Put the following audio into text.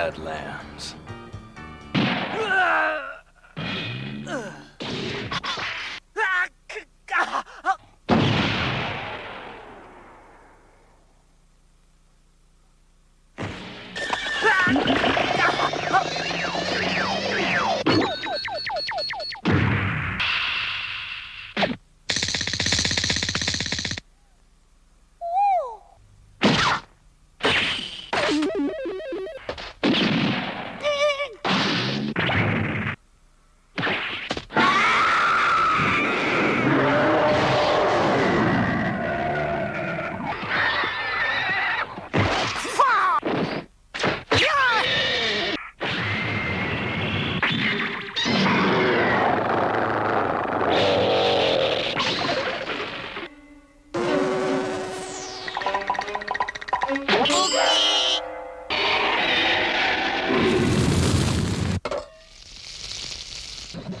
Badlands. God!